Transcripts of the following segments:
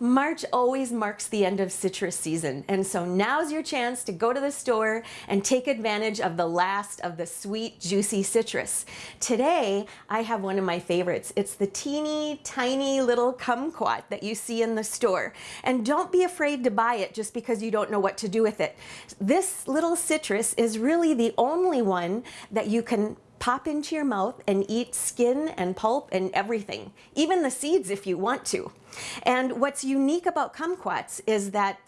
March always marks the end of citrus season, and so now's your chance to go to the store and take advantage of the last of the sweet, juicy citrus. Today, I have one of my favorites. It's the teeny tiny little kumquat that you see in the store. And don't be afraid to buy it just because you don't know what to do with it. This little citrus is really the only one that you can pop into your mouth and eat skin and pulp and everything, even the seeds if you want to. And what's unique about kumquats is that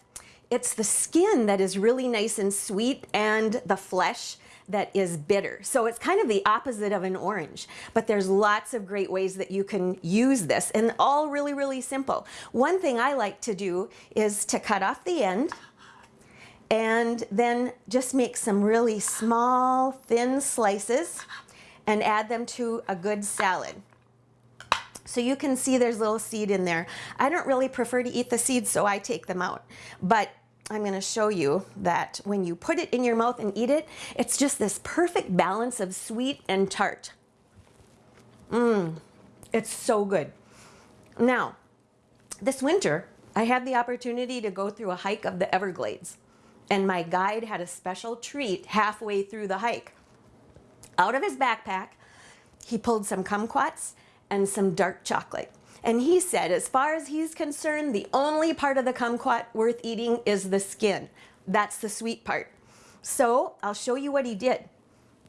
it's the skin that is really nice and sweet and the flesh that is bitter. So it's kind of the opposite of an orange, but there's lots of great ways that you can use this and all really, really simple. One thing I like to do is to cut off the end and then just make some really small, thin slices and add them to a good salad. So you can see there's little seed in there. I don't really prefer to eat the seeds, so I take them out. But I'm gonna show you that when you put it in your mouth and eat it, it's just this perfect balance of sweet and tart. Mmm, it's so good. Now, this winter, I had the opportunity to go through a hike of the Everglades, and my guide had a special treat halfway through the hike out of his backpack, he pulled some kumquats and some dark chocolate. And he said, as far as he's concerned, the only part of the kumquat worth eating is the skin. That's the sweet part. So I'll show you what he did.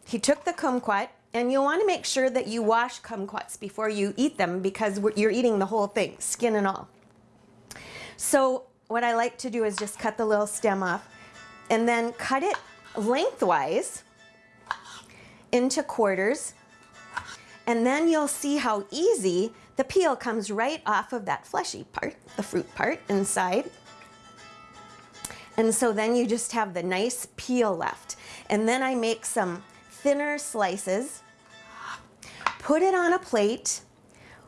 He took the kumquat, and you'll want to make sure that you wash kumquats before you eat them because you're eating the whole thing, skin and all. So what I like to do is just cut the little stem off and then cut it lengthwise into quarters. And then you'll see how easy the peel comes right off of that fleshy part, the fruit part inside. And so then you just have the nice peel left. And then I make some thinner slices, put it on a plate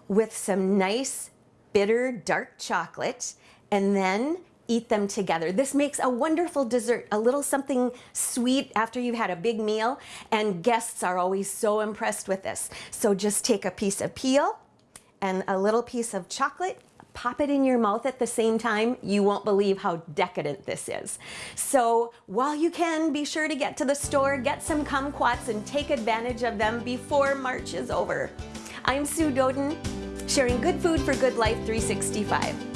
with some nice bitter dark chocolate, and then eat them together. This makes a wonderful dessert, a little something sweet after you've had a big meal, and guests are always so impressed with this. So just take a piece of peel and a little piece of chocolate, pop it in your mouth at the same time, you won't believe how decadent this is. So while you can, be sure to get to the store, get some kumquats, and take advantage of them before March is over. I'm Sue Doeden, sharing good food for good life 365.